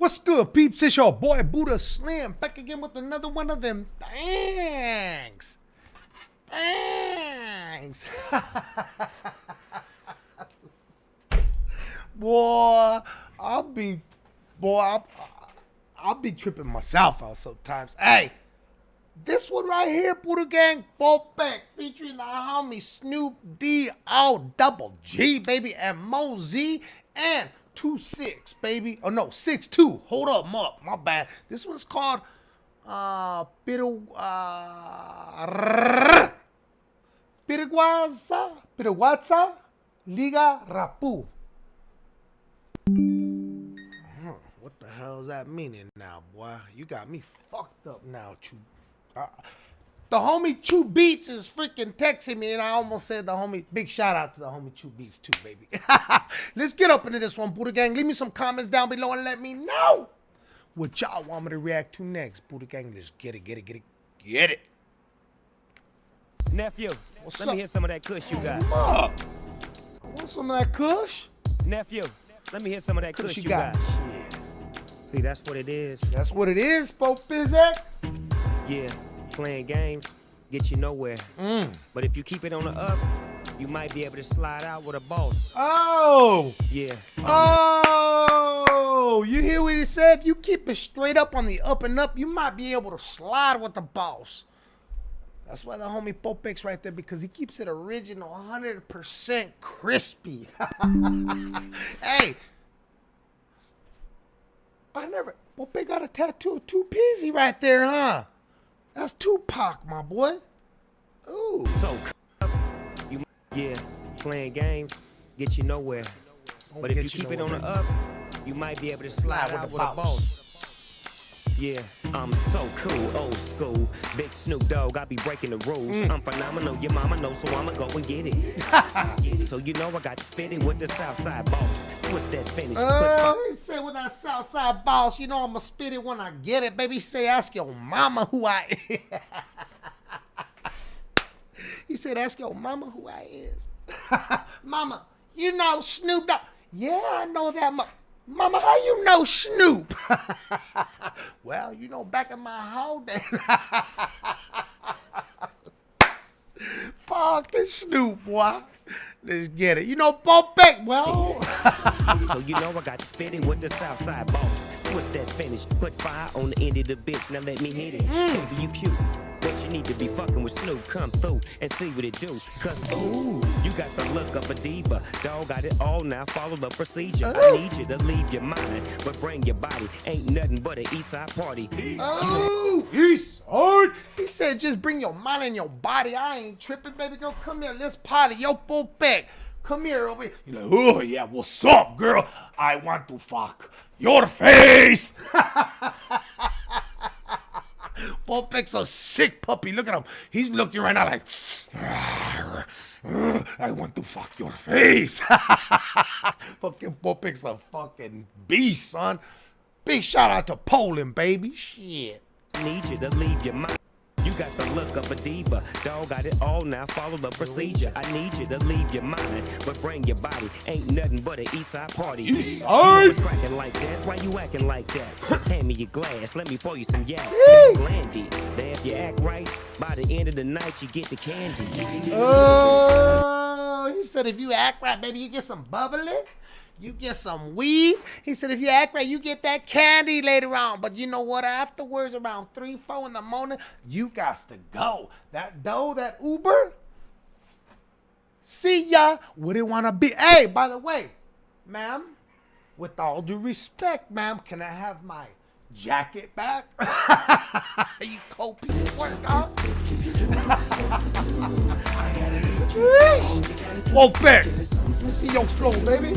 What's good, peeps? It's your boy Buddha Slim back again with another one of them. Thanks. Thanks. boy, I'll be, boy, I'll, I'll be tripping myself out sometimes. Hey, this one right here, Buddha Gang, Back, featuring the homie Snoop D O double G, baby, and Mo Z, and two six, baby. Oh no, six two. Hold up, my, my bad. This one's called uh Piru uh Piriguaza Piriguaza Liga Rapu. Huh, what the hell is that meaning now, boy? You got me fucked up now, Chew. Uh, the homie Chew Beats is freaking texting me, and I almost said the homie. Big shout out to the homie Chew Beats too, baby. Let's get up into this one, Buddha Gang. Leave me some comments down below and let me know what y'all want me to react to next, Buddha Gang. Let's get it, get it, get it, get it. Nephew, What's let up? me hear some of that kush you got. Up. Want some of that Kush? Nephew, let me hear some of that Kush you you got? got. See, that's what it is. That's what it is, Pope Fizek. Yeah, playing games get you nowhere. Mm. But if you keep it on the up, you might be able to slide out with a boss. Oh. Yeah. Oh, you hear what he said? If you keep it straight up on the up and up, you might be able to slide with the boss. That's why the homie Popek's right there because he keeps it original, 100% crispy. hey, I never. Pope got a tattoo of two peasy right there, huh? That's Tupac, my boy. Ooh. So, you, yeah, playing games get you nowhere. Won't But if you keep it on the up, you might be able to slide, Slide with with a boss. Yeah, I'm so cool, old school. Big Snoop Dogg, I be breaking the rules. Mm. I'm phenomenal, your mama knows, so I'ma go and get it. so you know I got to spit it with the Southside boss. What's that Spanish? Oh, he said with that Southside boss, you know I'ma spit it when I get it, baby. He say ask your mama who I is. he said ask your mama who I is. mama, you know Snoop Dogg. Yeah, I know that. Mo- mama, how you know Snoop? well, you know back in my whole day. Fucking Snoop, boy. Let's get it. You know, Bo Beck, well. so you know I got to spit with the Southside boss. What's that Spanish? Put fire on the end of the bitch, now let me hit it. Baby, you cute. But you need to be fucking with Snoop. Come through and see what it do. Cause ooh, you got the look of a diva. Dog got it all now, follow the procedure. I oh. need you to leave your mind, but bring your body. Ain't nothing but an east side party. Oh, he's hard. He said, just bring your mind and your body. I ain't tripping, baby girl. Come here, let's party. Yo, Bo back. Come here over here. You're like, oh, yeah, what's up, girl? I want to fuck your face. Bo Beck's a sick puppy. Look at him. He's looking right now like, I want to fuck your face. fucking Bo Beck's a fucking beast, son. Big shout out to Poland, baby. Shit. Need you to leave your mind. You got the look of a diva. Dog got it all now, follow the procedure. I need you to leave your mind, but bring your body. Ain't nothing but an east side party. East side? cracking like that. Why you acting like that? Hand me your glass, let me pour you some yak. Blandy. Then if you act right, by the end of the night you get the candy. Oh, he said if you act right, baby, you get some bubbly. You get some weed. He said if you act right, you get that candy later on. But you know what? Afterwards, around three, four in the morning, you got to go. That dough, that Uber. See ya. Wouldn't want to be. Hey, by the way, ma'am, with all due respect, ma'am, can I have my jacket back? you cold piece of work, huh? Whoa, back. Let me see your flow, baby.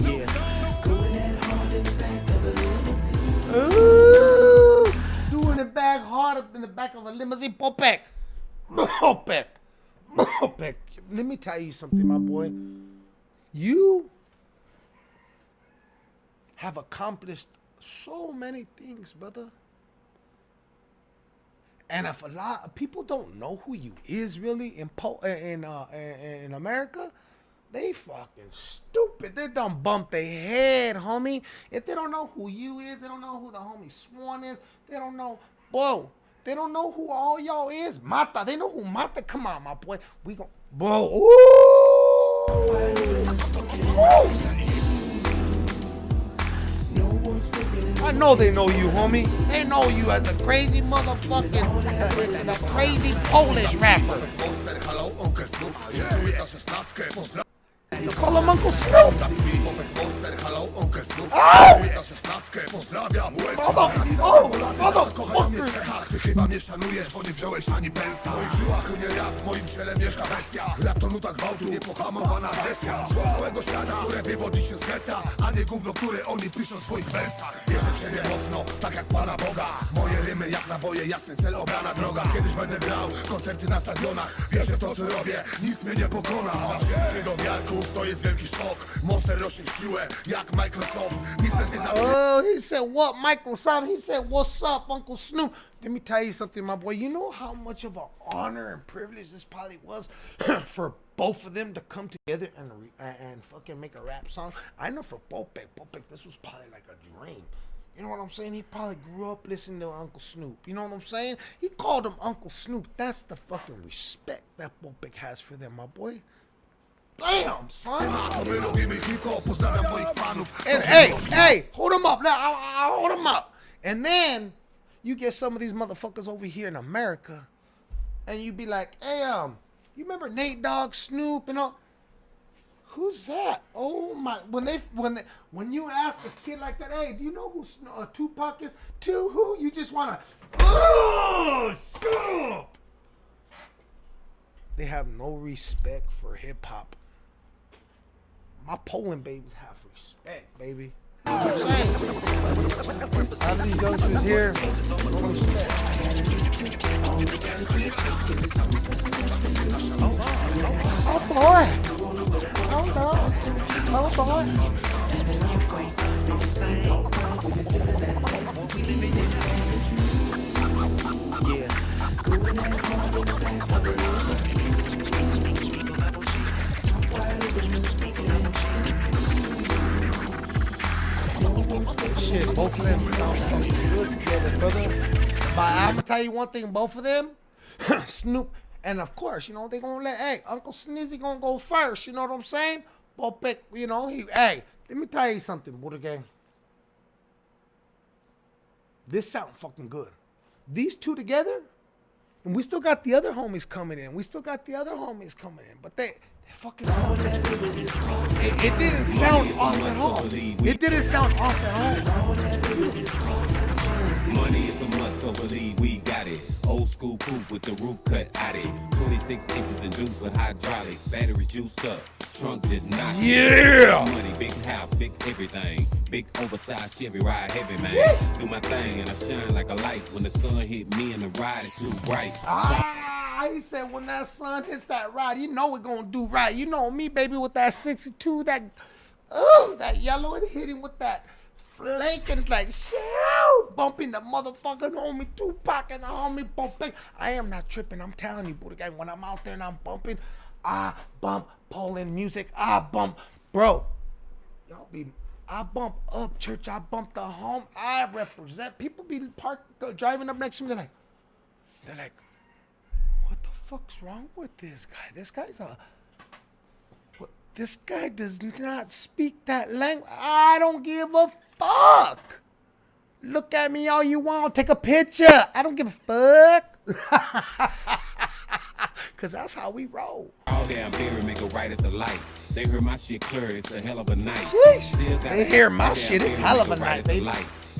Yeah. Ooh, doing it back hard up in the back of a limousine. Popek. Popek. Let me tell you something, my boy. You have accomplished so many things, brother. And if a lot of people don't know who you is really in po- in uh in, America, they fucking stupid. They done bump their head, homie. If they don't know who you is, they don't know who the homie Swan is. They don't know, bro. They don't know who all y'all is. Mata. They know who Mata. Come on, my boy. We gon' bro. Ooh. Ooh. I know they know you, homie. They know you as a crazy motherfucking, uh, a crazy Polish rapper. Uncle Snoop? Oh! Mother, oh, motherfucker! Ty chyba mnie szanujesz, bo nie wziąłeś ani pensa W moich żyłach nie rap, moim ciele mieszka bestia Rap to nuta gwałtu, niepohamowana agresja Zło całego świata, które wywodzi się z getta A nie gówno, które oni piszą w swoich wersach Wierzę w siebie mocno, tak jak Pana Boga rymy jak naboje, jasny cel, obrana droga Kiedyś będę grał, koncerty na stadionach Wierzę w to, co robię, nic mnie nie pokona wszystkich do wiarków, to jest wielki szok Monster rośnie siłę, jak Microsoft też nie Oh, he said, what, Microsoft? He said, what's up, Uncle Snoop? Let me tell you something, my boy. You know how much of an honor and privilege this probably was for both of them to come together and and fucking make a rap song? I know for Popek, Popek, this was probably like a dream. You know what I'm saying? He probably grew up listening to Uncle Snoop. You know what I'm saying? He called him Uncle Snoop. That's the fucking respect that Popek has for them, my boy. Damn, son. And hey, hey, hold him up. Now, I, I, hold him up. And then you get some of these motherfuckers over here in America, and you be like, hey, um, you remember Nate Dogg, Snoop, and all? Who's that? Oh my! When they when they when you ask a kid like that, hey, do you know who uh, Tupac is? To who? You just wanna, oh, shut up. They have no respect for hip hop. My Poland babies have respect, baby. You I'm saying? How these youngsters here? Oh boy! Shit, both of them sound good together, brother. But I'm gonna tell you one thing, both of them, Snoop, and of course, you know, they gonna let, hey, Uncle Snizzy gonna go first, you know what I'm saying? Popek, you know, he, hey, let me tell you something, Buddha Gang. This sound fucking good. These two together, and we still got the other homies coming in. We still got the other homies coming in, but they, they fucking sound. It, it didn't sound off at all. It didn't sound off at all. Money is a must, so believe we. Old school coupe with the roof cut out it. 26 inches induced with hydraulics. Batteries juiced up. Trunk just not. Yeah. Money, big house, big everything. Big oversized Chevy ride heavy, man. Do my thing and I shine like a light. When the sun hit me and the ride is too bright. Ah, he said when that sun hits that ride, you know it gonna do right. You know me, baby, with that 62, that oh, that yellow and hitting with that flake, and it's like shoo, bumping the motherfucking homie Tupac and the homie bumping. I am not tripping. I'm telling you, Buddha Gang, when I'm out there and I'm bumping, I bump Poland music. I bump, bro. Y'all be. I bump up church. I bump the home. I represent. People be parked, go, driving up next to me. They're like, they're like, what the fuck's wrong with this guy? This guy's a. This guy does not speak that language. I don't give a fuck. Look at me all you want. Take a picture. I don't give a fuck. Cause that's how we roll. All damn make a right at the light. They hear my shit clear, it's a hell of a night. Sheesh. They hear my shit, it's hell of a night, baby.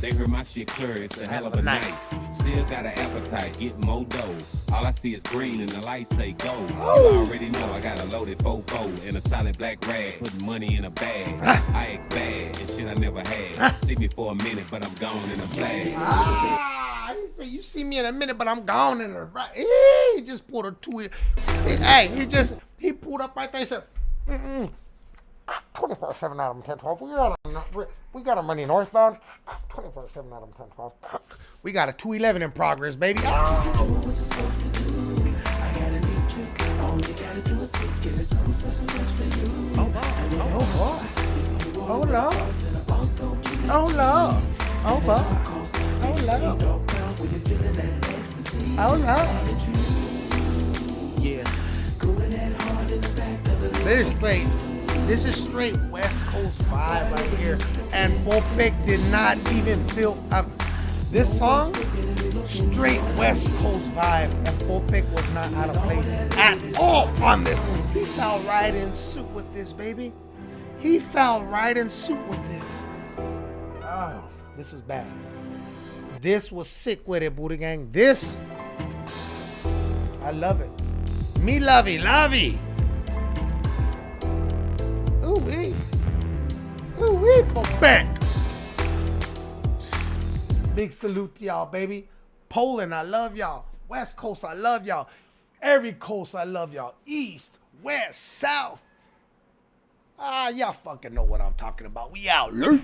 They hear my shit clear, it's a hell of a night. Still got an appetite, get more dough. All I see is green and the lights say go. You already know I got a loaded fofo and a solid black rag. Putting money in a bag. I act bad and shit I never had. See me for a minute, but I'm gone in a flag. Ah, he said, you see me in a minute, but I'm gone in a right. He just pulled a two. Hey, he just he pulled up right there. He said, Mm-mm. 24 7 out of 10 12. We got, a, we got our money northbound. 24 7 out of 10 12. We got a 211 in progress, baby. Oh, Lord. Oh, Lord. Oh, Lord. Oh, Lord. Oh, Lord. Yeah. This is straight. This is straight West Coast vibe right here. And Volpic did not even feel um, this song. Straight West Coast vibe, and Volpic was not out of place at all on this. He fell right in suit with this, baby. He fell right in suit with this. Oh, this was bad. This was sick with it, Buddha Gang. This, I love it. Me lovey, lovey. Wee, back. Big salute to y'all, baby. Poland, I love y'all. West Coast, I love y'all. Every coast, I love y'all. East, West, South. Ah, y'all fucking know what I'm talking about. We out. Lurk.